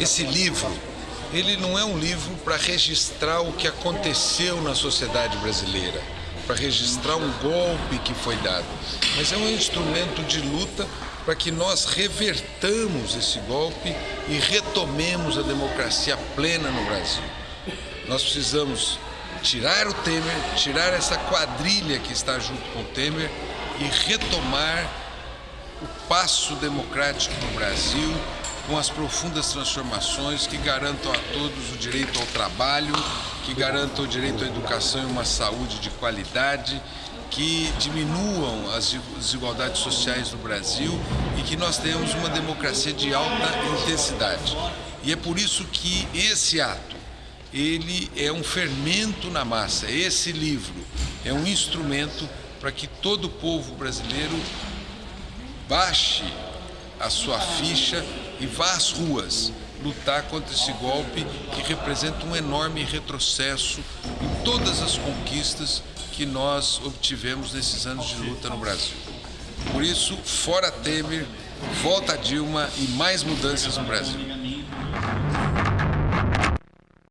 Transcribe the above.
Esse livro, ele não é um livro para registrar o que aconteceu na sociedade brasileira, para registrar um golpe que foi dado, mas é um instrumento de luta para que nós revertamos esse golpe e retomemos a democracia plena no Brasil. Nós precisamos tirar o Temer, tirar essa quadrilha que está junto com o Temer e retomar o passo democrático no Brasil com as profundas transformações que garantam a todos o direito ao trabalho, que garantam o direito à educação e uma saúde de qualidade, que diminuam as desigualdades sociais no Brasil e que nós tenhamos uma democracia de alta intensidade. E é por isso que esse ato, ele é um fermento na massa. Esse livro é um instrumento para que todo o povo brasileiro baixe a sua ficha e vá às ruas lutar contra esse golpe que representa um enorme retrocesso em todas as conquistas que nós obtivemos nesses anos de luta no Brasil. Por isso, fora Temer, volta Dilma e mais mudanças no Brasil.